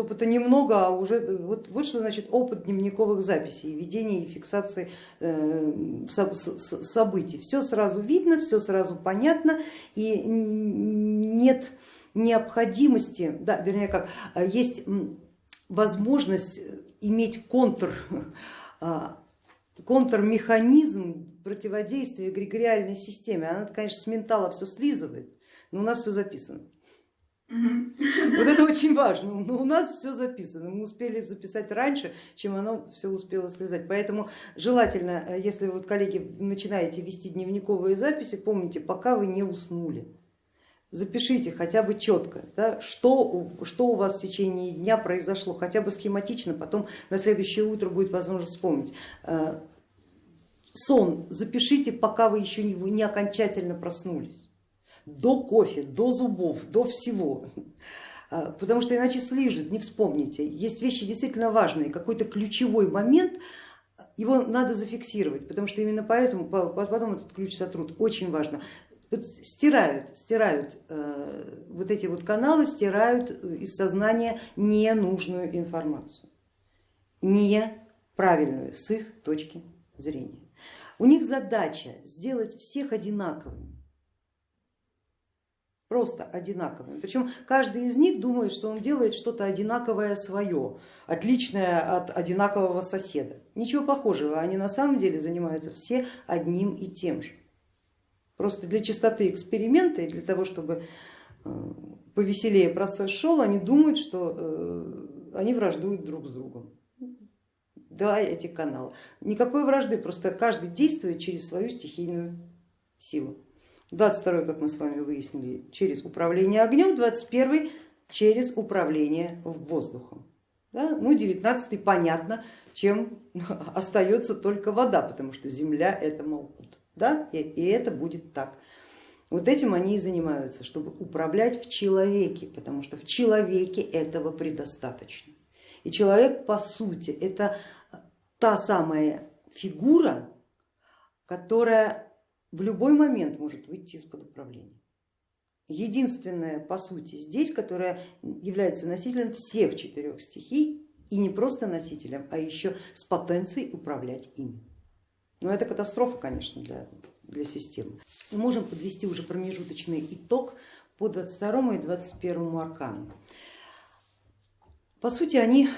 Опыта немного, а уже вот, вот что значит опыт дневниковых записей, ведения и фиксации э, событий. Все сразу видно, все сразу понятно и нет необходимости, да, вернее как, а есть возможность иметь контр, а, контрмеханизм противодействия эгрегориальной системе. Она, конечно, с ментала все слизывает, но у нас все записано. Вот это очень важно, но у нас все записано, мы успели записать раньше, чем оно все успело слезать. Поэтому желательно, э, если вот коллеги начинаете вести дневниковые записи, помните, пока вы не уснули, запишите хотя бы четко, да, что, что у вас в течение дня произошло, хотя бы схематично, потом на следующее утро будет возможность вспомнить. Э, сон запишите, пока вы еще не, не окончательно проснулись до кофе, до зубов, до всего. А, потому что иначе слижет, не вспомните. Есть вещи действительно важные, какой-то ключевой момент, его надо зафиксировать, потому что именно поэтому потом этот ключ сотрут. Очень важно. Стирают, стирают э, вот эти вот каналы, стирают из сознания ненужную информацию, неправильную с их точки зрения. У них задача сделать всех одинаковыми просто одинаковыми. Причем каждый из них думает, что он делает что-то одинаковое свое, отличное от одинакового соседа. Ничего похожего, они на самом деле занимаются все одним и тем же. Просто для чистоты эксперимента и для того, чтобы э, повеселее процесс шел, они думают, что э, они враждуют друг с другом. Да, эти каналы. Никакой вражды, просто каждый действует через свою стихийную силу. 22 как мы с вами выяснили, через управление огнем, 21 через управление воздухом. Да? Ну, 19 понятно, чем остается только вода, потому что земля это Малкут. Да? И, и это будет так. Вот этим они и занимаются, чтобы управлять в человеке, потому что в человеке этого предостаточно. И человек по сути это та самая фигура, которая в любой момент может выйти из-под управления. Единственное по сути здесь, которая является носителем всех четырех стихий и не просто носителем, а еще с потенцией управлять ими. Но это катастрофа, конечно, для, для системы. Мы можем подвести уже промежуточный итог по 22 и 21 аркану. По сути, они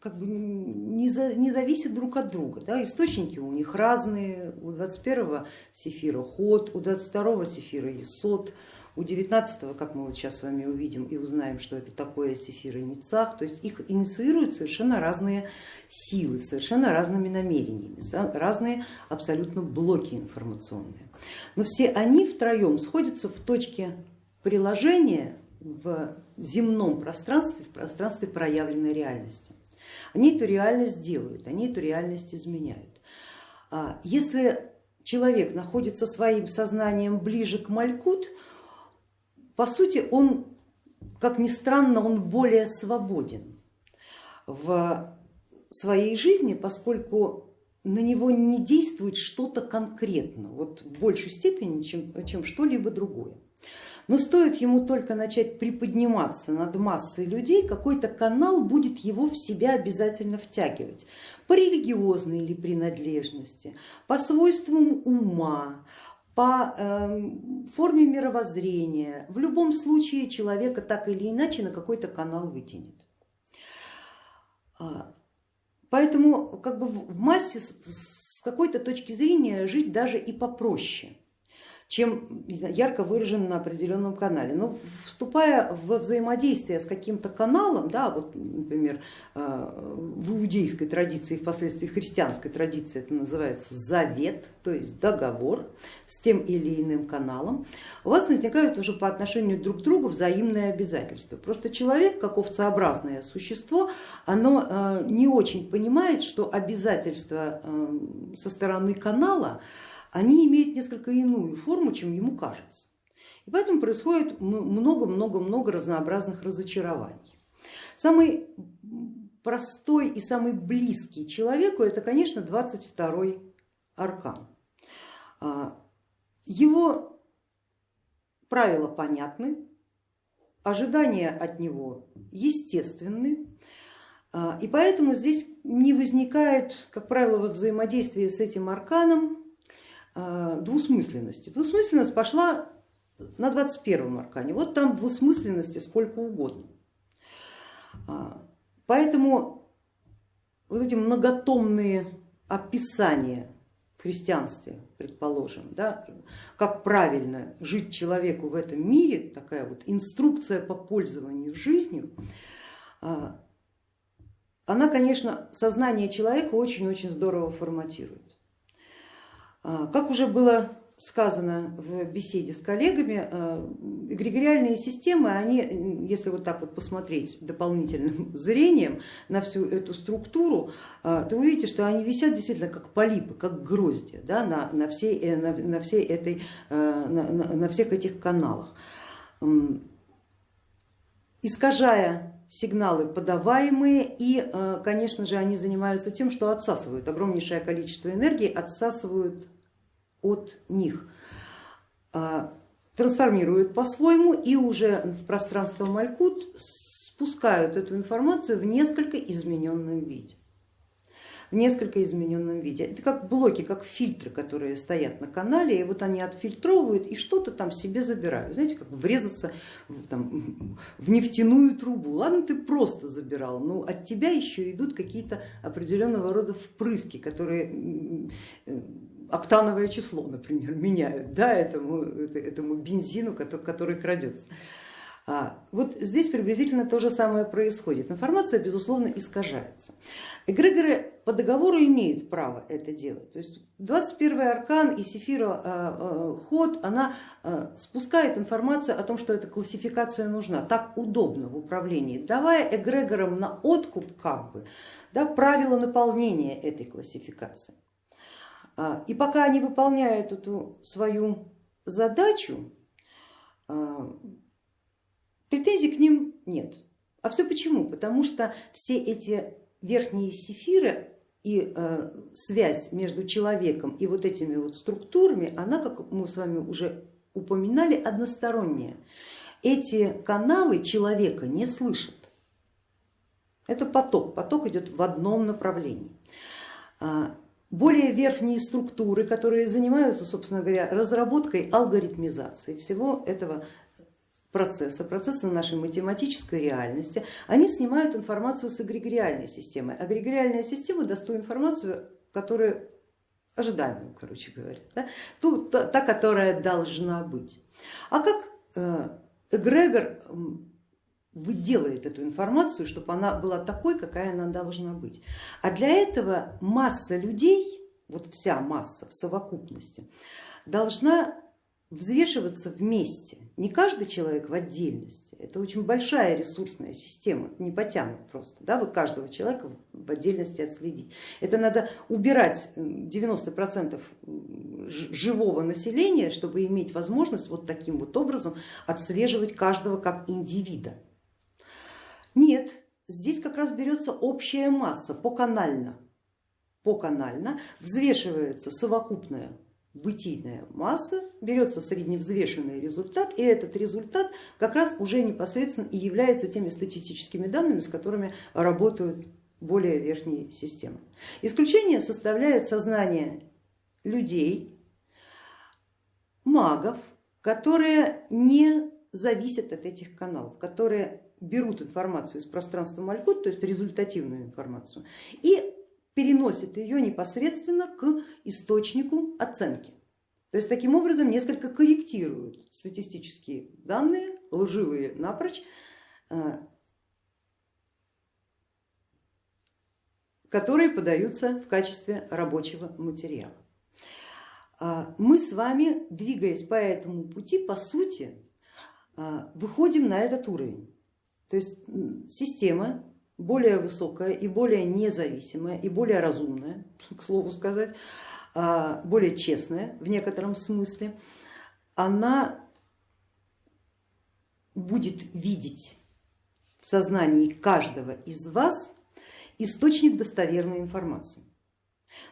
как бы не, за, не зависят друг от друга. Да? Источники у них разные, у 21-го сефира ход, у 22-го сефира есот, у 19-го, как мы вот сейчас с вами увидим и узнаем, что это такое сефира ницах, то есть их инициируют совершенно разные силы, совершенно разными намерениями, разные абсолютно блоки информационные. Но все они втроем сходятся в точке приложения в земном пространстве, в пространстве проявленной реальности. Они эту реальность делают, они эту реальность изменяют. А если человек находится своим сознанием ближе к Малькут, по сути он, как ни странно, он более свободен в своей жизни, поскольку на него не действует что-то конкретно, вот в большей степени, чем, чем что-либо другое. Но стоит ему только начать приподниматься над массой людей, какой-то канал будет его в себя обязательно втягивать по религиозной или принадлежности, по свойствам ума, по эм, форме мировоззрения. В любом случае человека так или иначе на какой-то канал вытянет. А, поэтому как бы в массе с какой-то точки зрения жить даже и попроще чем ярко выражен на определенном канале. Но вступая в взаимодействие с каким-то каналом, да, вот, например, э, в иудейской традиции, впоследствии христианской традиции это называется завет, то есть договор с тем или иным каналом, у вас возникают уже по отношению друг к другу взаимные обязательства. Просто человек, как овцеобразное существо, оно э, не очень понимает, что обязательства э, со стороны канала они имеют несколько иную форму, чем ему кажется. И поэтому происходит много-много-много разнообразных разочарований. Самый простой и самый близкий человеку это, конечно, 22 аркан. А, его правила понятны, ожидания от него естественны, а, и поэтому здесь не возникает, как правило, во взаимодействии с этим арканом двусмысленности. Двусмысленность пошла на 21 аркане, вот там двусмысленности сколько угодно. А, поэтому вот эти многотомные описания в христианстве, предположим, да, как правильно жить человеку в этом мире, такая вот инструкция по пользованию жизнью, она, конечно, сознание человека очень-очень здорово форматирует. А, как уже было сказано в беседе с коллегами, а, эгрегориальные системы, они, если вот так вот посмотреть дополнительным зрением на всю эту структуру, а, то увидите, что они висят действительно как полипы, как грозди да, на, на, всей, э, на, на, всей этой, на, на, на всех этих каналах. Искажая сигналы подаваемые и, э, конечно же, они занимаются тем, что отсасывают огромнейшее количество энергии, отсасывают от них, а, трансформируют по-своему и уже в пространство Малькут спускают эту информацию в несколько измененном виде в несколько измененном виде. Это как блоки, как фильтры, которые стоят на канале, и вот они отфильтровывают и что-то там себе забирают. Знаете, как врезаться в, там, в нефтяную трубу. Ладно, ты просто забирал, но от тебя еще идут какие-то определенного рода впрыски, которые октановое число, например, меняют да, этому, этому бензину, который, который крадется. А, вот здесь приблизительно то же самое происходит. Информация, безусловно, искажается. Эгрегоры по договору имеют право это делать. То есть 21 аркан и Сефира а, а, ход, она спускает информацию о том, что эта классификация нужна. Так удобно в управлении, давая эгрегорам на откуп как бы, да, правила наполнения этой классификации. И пока они выполняют эту свою задачу, Претензий к ним нет. А все почему? Потому что все эти верхние сефиры и э, связь между человеком и вот этими вот структурами, она, как мы с вами уже упоминали, односторонняя. Эти каналы человека не слышат. Это поток, поток идет в одном направлении. А, более верхние структуры, которые занимаются, собственно говоря, разработкой алгоритмизации всего этого процесса, процесса нашей математической реальности, они снимают информацию с эгрегориальной системы. Эгрегориальная система даст ту информацию, которая ожидаемую, короче говоря, да? ту, та, та, которая должна быть. А как э, эгрегор выделает эту информацию, чтобы она была такой, какая она должна быть. А для этого масса людей, вот вся масса в совокупности, должна взвешиваться вместе, не каждый человек в отдельности, это очень большая ресурсная система, не потянут просто, да, вот каждого человека в отдельности отследить. Это надо убирать 90% живого населения, чтобы иметь возможность вот таким вот образом отслеживать каждого как индивида. Нет, здесь как раз берется общая масса поканально, поканально взвешивается совокупная бытийная масса, берется средневзвешенный результат, и этот результат как раз уже непосредственно и является теми статистическими данными, с которыми работают более верхние системы. Исключение составляет сознание людей, магов, которые не зависят от этих каналов, которые берут информацию из пространства Малькут, то есть результативную информацию, и переносит ее непосредственно к источнику оценки. То есть таким образом несколько корректируют статистические данные, лживые напрочь, э, которые подаются в качестве рабочего материала. А мы с вами, двигаясь по этому пути, по сути, э, выходим на этот уровень. То есть система более высокая и более независимая и более разумная, к слову сказать, а, более честная в некотором смысле, она будет видеть в сознании каждого из вас источник достоверной информации.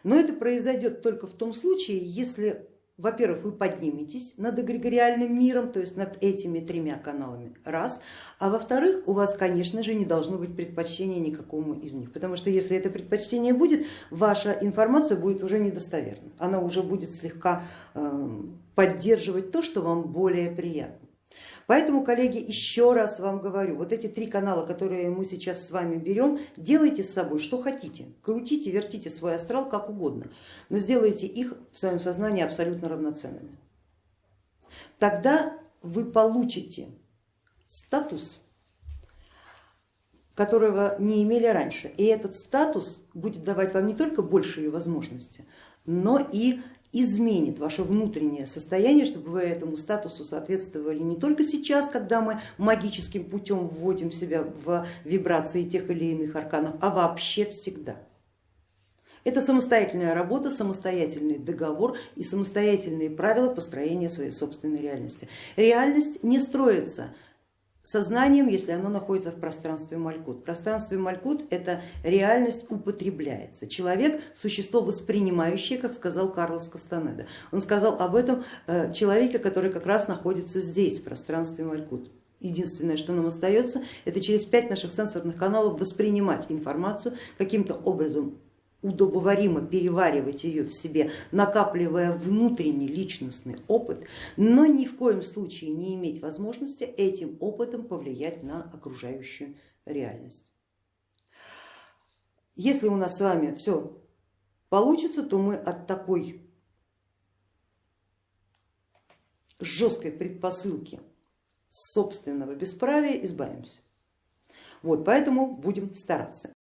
Но это произойдет только в том случае, если во-первых, вы подниметесь над эгрегориальным миром, то есть над этими тремя каналами, раз, а во-вторых, у вас, конечно же, не должно быть предпочтения никакому из них, потому что если это предпочтение будет, ваша информация будет уже недостоверна, она уже будет слегка э, поддерживать то, что вам более приятно. Поэтому, коллеги, еще раз вам говорю, вот эти три канала, которые мы сейчас с вами берем, делайте с собой что хотите, крутите, вертите свой астрал как угодно, но сделайте их в своем сознании абсолютно равноценными. Тогда вы получите статус, которого не имели раньше. И этот статус будет давать вам не только большие возможности, но и изменит ваше внутреннее состояние, чтобы вы этому статусу соответствовали не только сейчас, когда мы магическим путем вводим себя в вибрации тех или иных арканов, а вообще всегда. Это самостоятельная работа, самостоятельный договор и самостоятельные правила построения своей собственной реальности. Реальность не строится сознанием, если оно находится в пространстве Малькут. В пространстве Малькут эта реальность употребляется. Человек существо воспринимающее, как сказал Карлос Кастанеда. Он сказал об этом э, человеке, который как раз находится здесь, в пространстве Малькут. Единственное, что нам остается, это через пять наших сенсорных каналов воспринимать информацию, каким-то образом удобоваримо переваривать ее в себе, накапливая внутренний личностный опыт, но ни в коем случае не иметь возможности этим опытом повлиять на окружающую реальность. Если у нас с вами все получится, то мы от такой жесткой предпосылки собственного бесправия избавимся. Вот, поэтому будем стараться.